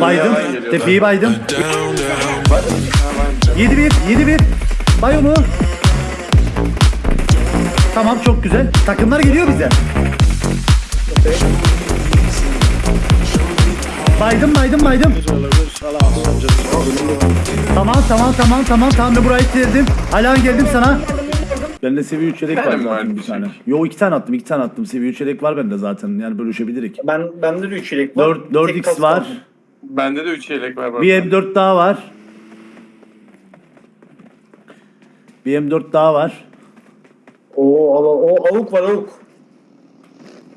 Baydım. Tepeyi baydım. Down, down. 7-1. 7-1. Bay onu. Tamam çok güzel. Takımlar geliyor bize. Baydım baydım baydım. Tamam tamam tamam tamam tamam burayı ittirdim. Alan geldim sana. Bende seviye 3 yedek var zaten vardı bir bir tane. şey? Yo iki tane attım iki tane attım. Seviye 3 yedek var bende zaten. Yani bölüşebilirik. Ben bende de 3 yelek var. 4, Tek 4x kas var. kaldı. Bende de 3 yelek var. bu Bir arada. M4 daha var. Bir M4 daha var. Oo, ala, o avuk var avuk.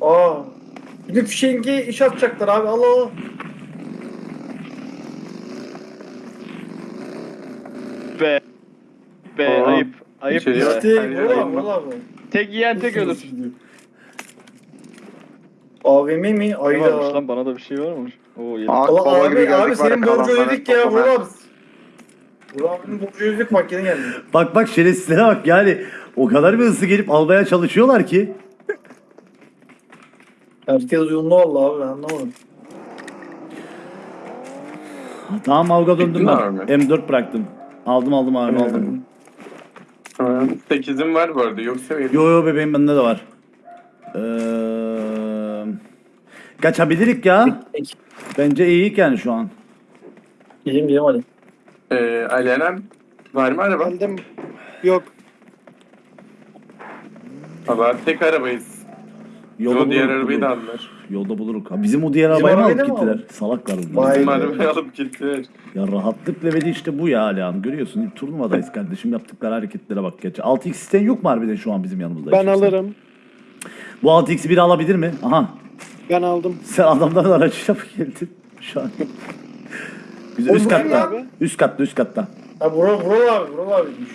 Aa. Bir de fişengi iş atacaklar abi. Allah. Be. Be Aa, ayıp. Ayıp ya. İşte bu. Tek yiyen tek ölür. AVM mi? Ne varmış Ayda. lan bana da bir şey var mı? Oo yedi. Aa, Allah baba gibi abi, abi senin ya, borcu kalanlara ödedik ya. Vural abi. Vural abinin borcu ödedik bak yine geldi. Bak bak şerefsizlere bak yani o kadar bir hızlı gelip almaya çalışıyorlar ki. Herkes uyumlu valla abi ben anlamadım. Tamam avga döndüm ben. abi. M4 bıraktım. Aldım aldım abi aldım. 8'im var bu arada. Yoksa Yo yo bebeğim bende de var. Ee, kaçabilirik ya. Bence iyiyik yani şu an. Gidelim gidelim hadi. Ee, Alenen var mı araba? Geldim. Yok. Valla tek arabayız. Yolda o diğer arabayı da aldılar. Yolda buluruk. Ha, bizim o diğer Bizim arabayı mı alıp gittiler? Salaklar bunlar. Bizim arabayı alıp gittiler. Ya rahatlık leveli işte bu ya Alihan. Görüyorsun turnuvadayız kardeşim. Yaptıkları hareketlere bak geç. 6x isten yok mu harbiden şu an bizim yanımızda? Ben Hiç kimse? alırım. Bu 6x'i biri alabilir mi? Aha. Ben aldım. Sen adamların aracıyla mı geldin şu an? Biz Oğlum üst katta. Üst katta üst katta. Ha Vural, Vural abi Vural abiymiş.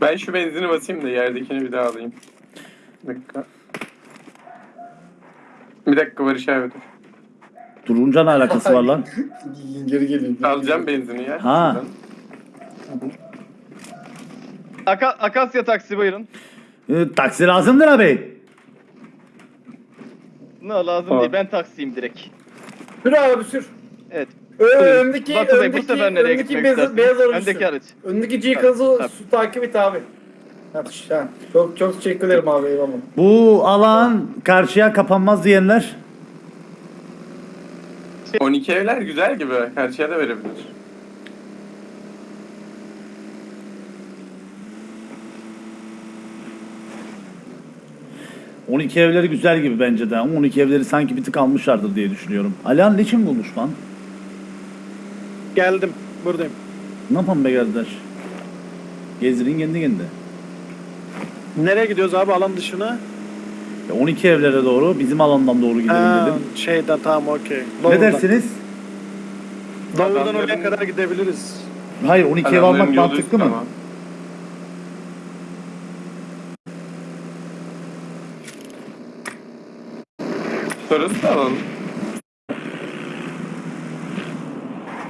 Ben şu benzini basayım da yerdekini bir daha alayım. Bir dakika. Bir dakika Barış abi dur. Durunca ne alakası var lan? Geri geliyor. Alacağım benzini ya. Ha. Aka Akasya taksi buyurun. Ee, taksi lazımdır abi. Ne lazım Aa. değil ben taksiyim direkt. Sür abi sür. Evet. Ö- Buyurun. öndeki, Batu Bey bu öndeki, sefer nereye öndeki gitmek beyaz, istersiniz? beyaz aracı Öndeki sür. araç. Öndeki G-Kaz'ı Tabii. su takip et abi. Ha. Çok çok teşekkür ederim abi eyvallah. Bu alan karşıya kapanmaz diyenler. 12 evler güzel gibi. Karşıya da verebilir. Hı. 12 evleri güzel gibi bence de. Ama 12 evleri sanki bir tık almışlardır diye düşünüyorum. Alihan ne için bulmuş lan? Geldim. Buradayım. Ne yapalım be kardeş? Gezdirin kendi kendine. Nereye gidiyoruz abi alan dışına? Ya 12 evlere doğru bizim alandan doğru gidelim Ha, dedim. şeyden tamam okey. Ne Doğrudan. dersiniz? Adamların- oraya kadar gidebiliriz. Hayır 12 ev Adamların almak yolu mantıklı mı? ama. Sonrası da alalım.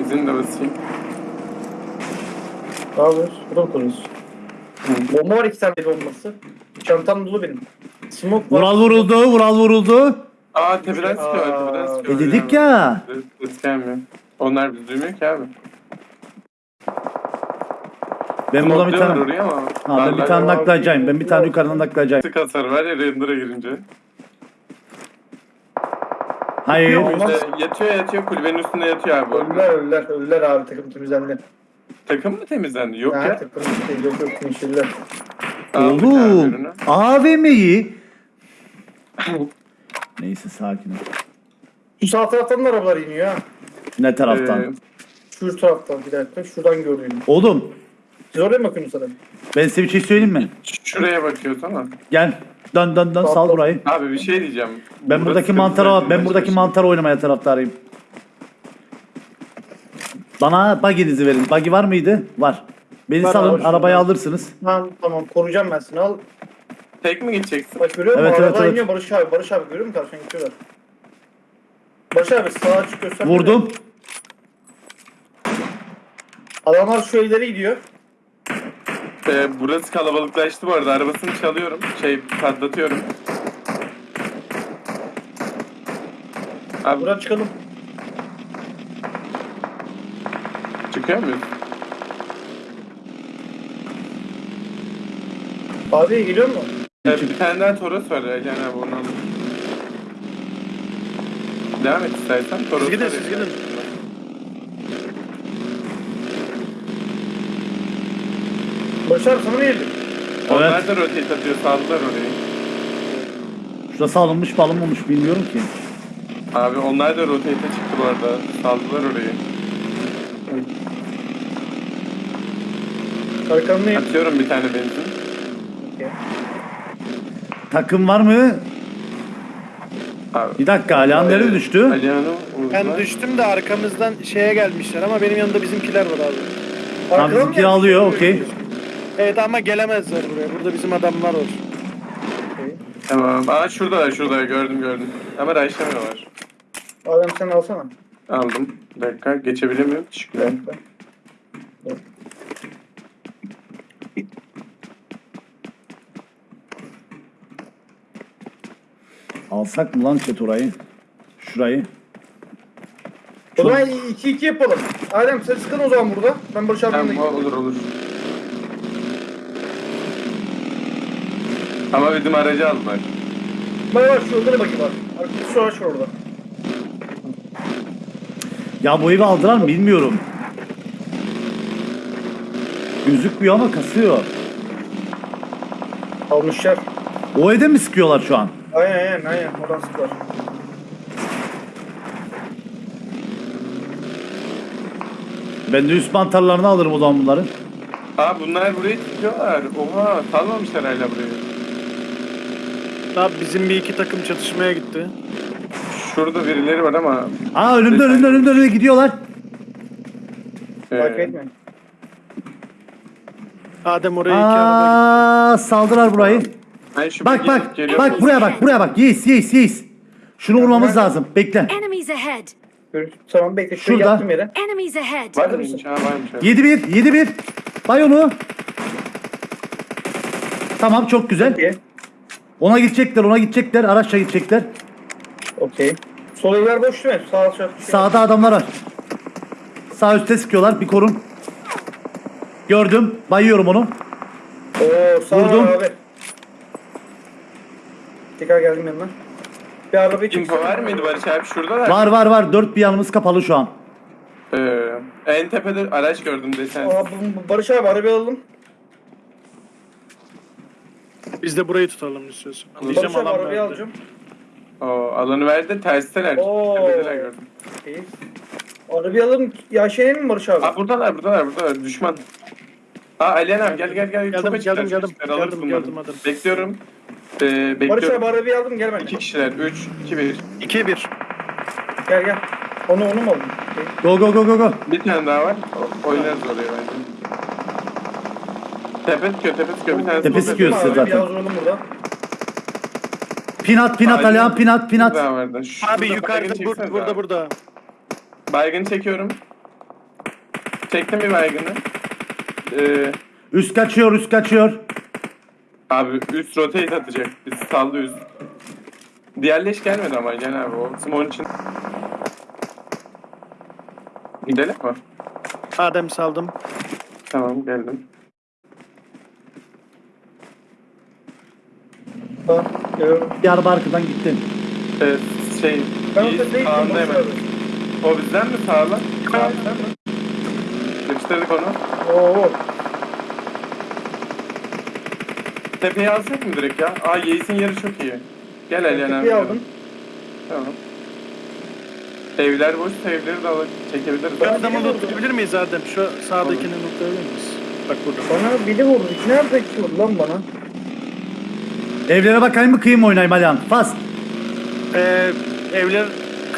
İzin de basayım. Ne yapıyoruz? Burada mı konuyoruz? Bomba var iki tane bombası. Çantam dolu benim. Smoke var. Vural vuruldu, Vural vuruldu. Aa tepeden sıkıyor, tepeden sıkıyor. E dedik ya. Ses- gelmiyor. Onlar biz duymuyor ki abi. Ben burada bir Smoke'luyorlar tane... oraya ama. Ha, ben bir Darlar. tane naklayacağım. Ben bir tane yukarıdan naklayacağım. Sık hasar var ya render'a girince. Hayır. Olmaz. İşte yatıyor yatıyor kulübenin üstünde yatıyor abi. Öldüler öldüler öldüler abi takım temizlendi. Takım mı temizlendi? Yok ya. takım değil yok yok. Aldık abi Oğlum. ürünü. AVM'yi. Neyse sakin ol. Şu sağ taraftan da arabalar iniyor ha. Ne taraftan? Ee, Şu taraftan bir dakika şuradan gördüğüm. Oğlum Siz oraya mı bakıyorsunuz sana? ben size bir şey söyleyeyim mi? şuraya bakıyoruz ama. Gel. Dön dön dön sal burayı. Abi bir şey diyeceğim. Ben Burası buradaki zaten ben buradaki mantar oynamaya taraftarıyım. Bana buggy'nizi verin. Buggy var mıydı? Var. Beni Var salın, abi, arabayı alırsınız. Tamam tamam koruyacağım ben seni al. Tek mi gideceksin? Bak görüyor musun? Evet, evet, evet. iniyor Barış abi. Barış abi görüyor musun karşıdan gidiyorlar. Barış abi sağa çık göster. Vurdum. Adamlar şu evlere gidiyor. Ee, burası kalabalıklaştı bu arada. Arabasını çalıyorum. Şey patlatıyorum. Abi Buradan çıkalım. Muyuz? Abi geliyor mu? Evet, bir tane daha Toros var Alihan abi onu. Devam et istersen Toros Siz gidin, var siz gidin. Başar sana mı geldi? Onlar da rotate atıyor saldılar orayı. Şurası alınmış mı alınmamış bilmiyorum ki. Abi onlar da rotate'e çıktı bu arada. Saldılar orayı. Arkamdayım. Atıyorum bir tane benzin. Takım var mı? Abi. Bir dakika Alihan nereye düştü? Alihan'ı Ben vurdular. düştüm de arkamızdan şeye gelmişler ama benim yanımda bizimkiler var abi. Tamam Arkadan mı? alıyor okey. Evet ama gelemezler buraya. Burada bizim adamlar var. Tamam. Aa şuradalar şurada gördüm gördüm. Ama raşlamıyorlar. Adem sen alsana. Aldım. Bir dakika geçebilir miyim? Teşekkürler. Alsak mı lan chat orayı? Şurayı. O zaman 2-2 yapalım. Adem sen sıkın o zaman burada. Ben Barış abimle Tamam olur olur. Ama bizim aracı aldılar. Bak bak şurada ne bakayım var. Arkada şu araç var orada. Ya bu evi aldılar mı bilmiyorum. Gözükmüyor ama kasıyor. Almışlar. O evde mi sıkıyorlar şu an? Aynen aynen aynen. Oradan sıklar. Ben de üst mantarlarını alırım o zaman bunların. Aa bunlar buraya çıkıyorlar. Oha salmamışlar hala burayı. Abi bizim bir iki takım çatışmaya gitti. Şurada birileri var ama Aa önümde önümde önümde önümde gidiyorlar. Fark e, etme. Adem oraya iki araba Aa saldılar burayı. Şu Bak bak geliyorum. bak buraya bak buraya bak. Yes yes yes. Şunu vurmamız lazım. Bekle. Enemies ahead! Görüş- Tamam bekle. Şurayı Şurada. yaptım yere. Enemies ahead! Var mıymış? Ha varmış. evet. 7-1 7-1. Bay onu. Tamam çok güzel. Okey. Ona gidecekler ona gidecekler. Araçla gidecekler. Okey. Sol evler boş değil mi? Sağ aşağı. Sağda adamlar var. Sağ üstte sıkıyorlar. Bir korun. Gördüm. Bayıyorum onu. Oo sağ Vurdum. abi. Tekrar geldim yanına. Bir arabayı Info çeksene. var mıydı Barış abi? Şuradalar. Var var var. Dört bir yanımız kapalı şu an. Ee, en tepede araç gördüm desen. Aa, bu- bu- Barış abi arabayı alalım. Biz de burayı tutalım istiyorsun. Barış Diyeceğim abi alan arabayı verdi. alacağım. O alanı verdi de tersteler. Oo. Tepedeler gördüm. Arabayı alalım. Ya şey mi Barış abi? Aa buradalar buradalar buradalar düşman. Aa Alihan abi gel gel gel. Geldim, geldim, geldim. Geldim, bunları. geldim, hadi. Bekliyorum. Ee, Barış bekliyorum. abi arabayı aldım gel ben. İki kişiler. Üç, iki, bir. 2-1. Gel gel. Onu onu mu aldın? Go go go go go. Bir tane daha var. O- Oynarız oraya bence. Tepe sıkıyor, tepe sıkıyor. Bir tane Tepe sıkıyor size Abi, zaten. Biraz zorladım burada. Pinat pinat Aynen. Alihan pinat pinat. daha vardı. Şurada Abi baygın yukarıda çeksene burada burada daha. burada. Baygın çekiyorum. Çektim bir baygını. Ee, Üst kaçıyor üst kaçıyor. Abi üst rotate atacak. Biz saldı üst. Diğer leş gelmedi ama gene abi o. Simon için. Gidelim mi? Adem saldım. Tamam geldim. Tamam. Geliyorum. Bir araba arkadan gitti. Ee, şey, Ben o iyi, tepeye gittim sağındayım. Barış abi. O bizden mi sağla? Sağ mı? Yapıştırdık onu. Oo. Tepeye alsak mı direkt ya? Aa Yeis'in yeri çok iyi. Gel Alihan abi. Tepeyi aldım. Tamam. Evler boş, evleri de alıp çekebiliriz. Ben adamı lootlayabilir miyiz Adem? Şu sağdakini lootlayabilir miyiz? Bak burada. Bana biri vurdu. Nerede ki vurdu lan bana? Evlere bakayım mı kıyım oynayayım Alihan? Fast. Ee, evler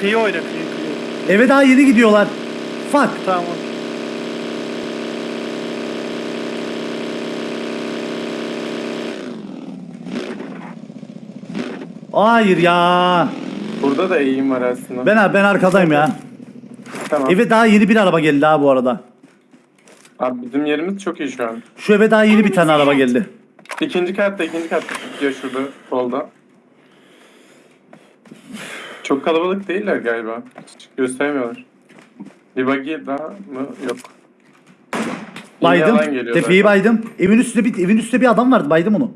kıyı oyna kıyı kıyı. Eve daha yeni gidiyorlar. Fuck. Tamam. Hayır ya. Burada da eğim var aslında. Ben ben arkadayım ya. Tamam. Eve daha yeni bir araba geldi ha bu arada. Abi bizim yerimiz çok iyi şu an. Şu eve daha yeni bir tane araba geldi. İkinci katta, ikinci katta gidiyor şurada, solda. Çok kalabalık değiller galiba. Hiç göstermiyorlar. Bir buggy daha mı? Yok. Baydım. Tepeyi baydım. Evin üstünde bir evin üstünde bir adam vardı. Baydım onu.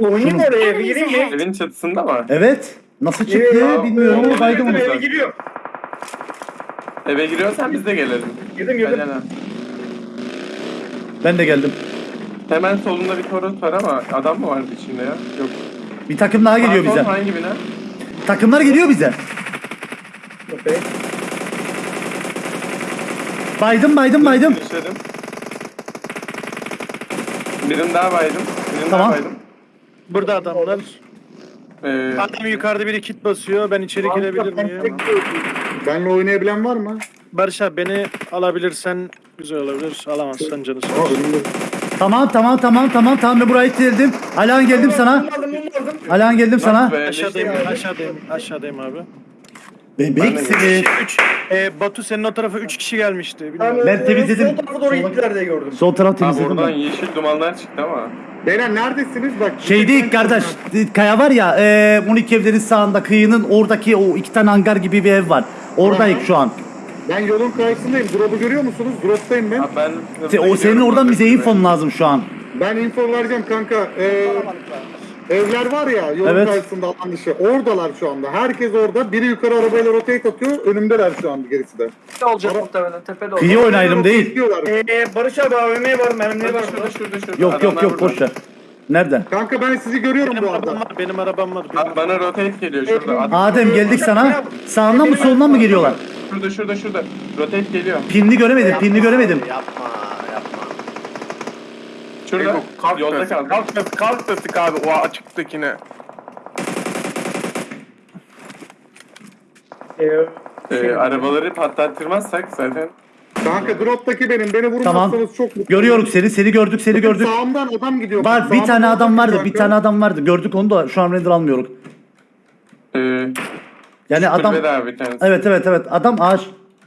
Mı oraya? Gireyim mi? Evin çatısında mı? Evet. Nasıl çıktı Ya, bilmiyorum ama baydım onu. Eve giriyor. Eve giriyorsan biz de gelelim. Girdim girdim. Aynen. Ben de geldim. Hemen solunda bir torut var ama adam mı vardı içinde ya? Yok. Bir takım daha geliyor Pardon, bize. Hangi bina? Takımlar geliyor bize. Okey. Baydım baydım baydım. Düşerim. Birini daha baydım. Birini Tamam. daha baydım. Burada adamlar. Ee, Adam yukarıda biri kit basıyor. Ben içeri girebilir miyim? Benle oynayabilen var mı? Barış abi beni alabilirsen güzel olabilir. Alamazsan canı sağ olsun. Tamam tamam tamam tamam tamam ben buraya geldim. Alan geldim sana. Aldım. Alan geldim sana. be, Aşağıdayım, aşağıdayım, aşağıdayım abi. Bebeksiniz. Üç, e, Batu senin o tarafa 3 kişi gelmişti. Bilmiyorum. Ben, Ben e, temizledim. Sol tarafa doğru gittiler diye gördüm. Sol taraf Abi temizledim oradan ben. yeşil dumanlar çıktı ama. Beyler neredesiniz? Bak. Şeydeyiz kardeş. Kaya var ya, e, Munik evlerin sağında kıyının oradaki o iki tane hangar gibi bir ev var. Oradayız şu an. Ben yolun karşısındayım. Drop'u görüyor musunuz? Drop'tayım ben. Abi ben Se- O senin oradan bize infon lazım şu an. Ben info vereceğim kanka. Ee, evler var ya yolun Evet. karşısında alan dışı. Oradalar şu anda. Herkes orada. Biri yukarı arabayla rotate atıyor. Önümdeler şu anda gerisi de. olacak muhtemelen tepede olacak. Kıyı oynayalım değil. Ee, Barış abi AVM var, mermileri var. Şurada şurada şurada. Yok yok yok boş ver. Nerede? Kanka ben sizi görüyorum Benim bu arada. var, benim arabam var. Benim Abi bana rotate geliyor şurada. Ad- Adem geldik sana. Sağından mı solundan mı geliyorlar? Şurada şurada şurada. Rotate geliyor. Pinli göremedim, pinli göremedim. Yapma Şurada. Yolda kaldı. Kalk, kalk da sık abi o açıktakine. Ee, Ee, arabaları patlattırmazsak zaten. Kanka drop'taki benim. Beni vurmazsanız Tamam. çok mutlu Görüyoruz seni, seni gördük, seni gördük. Sağımdan adam gidiyor. Var bir Sağımdan tane adam vardı, bir kanka. tane adam vardı. Gördük onu da şu an render almıyoruz. Ee, Yani adam... kulübede abi. Evet evet evet adam ağaç.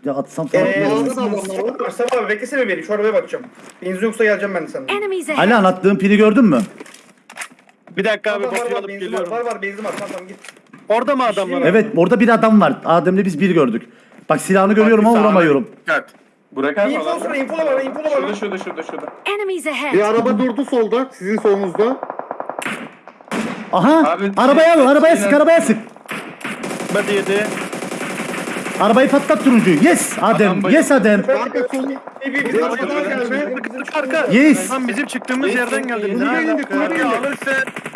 Ya atsam falan. Ee, bilmiyorum. Sağda da adamlar var. Sabah abi beklesene beni. Şu arabaya bakacağım. Benzin yoksa geleceğim ben de senden. Enemies ahead. Ali anlattığın pini gördün mü? Bir dakika abi Var var Batu'yu var alıp benzin var. geliyorum. Var var benzin var. Tamam tamam git. Orada mı adamlar? Evet. Evet orada bir adam var. Adem'le biz bir gördük. Bak silahını görüyorum ama vuramıyorum. Dikkat. Burak abi Info olsana info var info var. Şurada şurada şurada şurada. Enemies ahead. Bir araba durdu solda. Sizin solunuzda. Aha! Abi, arabaya al, arabaya sık, arabaya sık. Hadi yedi. Arabayı patlat turuncuyu. Yes Adem, Adam yes Adem. Geldi. Arka. Yes. Tam bizim çıktığımız Yes, yerden geldi. Kulübe indi, kulübe indi. Alırsa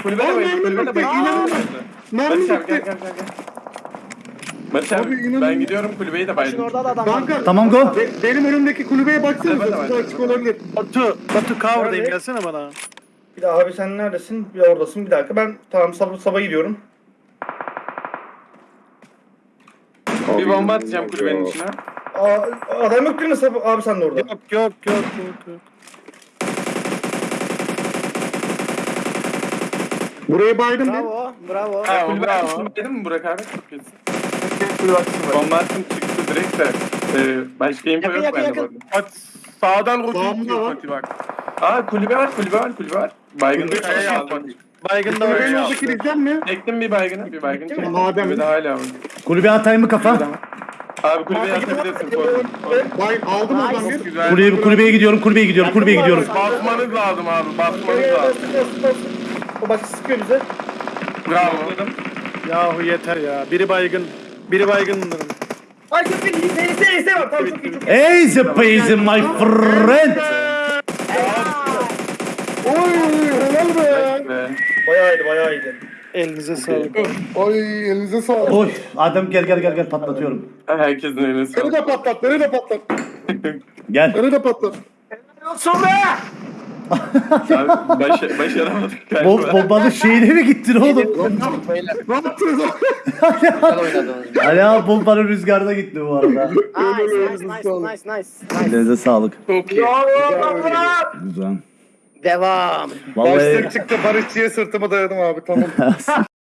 Lan bayıldı. mermi bitti, Barış abi ben gidiyorum kulübeyi de baydım. Orada da adam. Kanka. Tamam go. be- benim önümdeki kulübeye Kulübe baksanıza. Size açık olabilir. Batu, Batu cover'dayım gelsene bana. Bir daha abi sen neredesin? Bir oradasın. Bir dakika ben tamam sabah sabah gidiyorum. Bir bomba atacağım kulübenin içine. Aa, adam yok değil mi? Abi sen de orada. Yok yok yok yok. yok. Buraya baydım bir. Bravo bravo. Ha, kulübe bravo. arkasını baydın mı Burak abi? Çok iyisin. Bomba attım çıktı direkt de. Ee, başka info Yakın, yok yakın, bende bu yakın. arada. Bak sağdan rotate Sağımda var. Fatih bak. Aa kulübe var kulübe var kulübe var. Baygınlık Kulübe şey şey aldım. Baygın da. Kulübenin ya. oradaki diyeceğim mi? Çektim bir baygını bir baygını çektim. Madem. Kulübede hala var. Kulübe atayım mı kafa? Abi kulübeye atabilirsin. Korkun. Bay aldım oradan bir. Güzel. Kulübe, kulübeye gidiyorum, kulübeye gidiyorum, kulübeye gidiyorum. Basmanız lazım abi basmanız lazım. O bak sıkıyor bize. Bravo. Yahu yeter ya. Biri baygın. Biri baygın bunların. Ay çok iyi. Var. Tamam çok iyi çok iyi. Easy peasy my friend. Oy helal be. Bayağı iyiydi bayağı iyiydi. Elinize sağlık. Oy elinize sağlık. Oy Adem gel gel gel gel patlatıyorum. herkesin eline Beni sağlık. de patlat, beni de patlat. Gel. Beni de patlat. Abi başa, başaramadık galiba. Bom, bombanın şeyine mi gittin oğlum? Ne yaptınız? Güzel oynadınız. Ali abi bombanın rüzgarına gitti bu arada. Nice nice nice nice nice. Elinize sağlık. Çok iyi. Güzel. Devam. Vallahi Başlık çıktı Barışçı'ya sırtımı dayadım abi tamam.